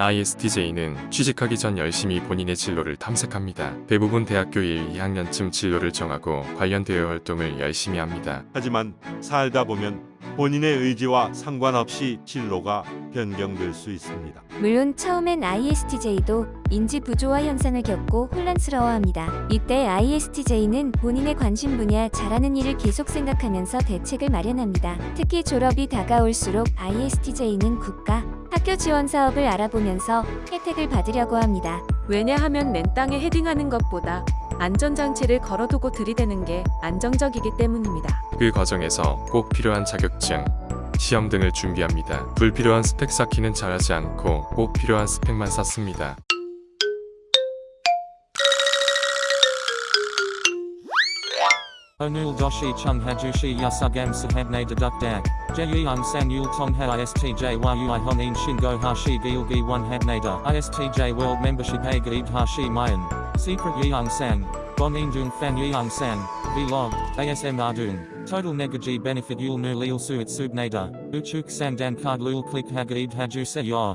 ISTJ는 취직하기 전 열심히 본인의 진로를 탐색합니다. 대부분 대학교 1, 2학년쯤 진로를 정하고 관련 대외 활동을 열심히 합니다. 하지만 살다 보면 본인의 의지와 상관없이 진로가 변경될 수 있습니다. 물론 처음엔 ISTJ도 인지 부조화 현상을 겪고 혼란스러워합니다. 이때 ISTJ는 본인의 관심 분야 잘하는 일을 계속 생각하면서 대책을 마련합니다. 특히 졸업이 다가올수록 ISTJ는 국가, 학교 지원 사업을 알아보면서 혜택을 받으려고 합니다. 왜냐하면 맨 땅에 헤딩하는 것보다 안전장치를 걸어두고 들이대는 게 안정적이기 때문입니다. 그 과정에서 꼭 필요한 자격증, 시험 등을 준비합니다. 불필요한 스펙 쌓기는 잘하지 않고 꼭 필요한 스펙만 쌓습니다. Onul doshi chung hajushi yasugam sahabne deduk dak. Jeyung san yul tong ha istj yui honin shingo hashi gilgi one habnada. Istj world membership a hashi mayan. Secret yeung sang. Bon indung fan yeung san. Vlog. ASM ardung. Total negaji benefit yul nu lil suit subnada. Uchuk sang dan card lul click hagaib haju se yor.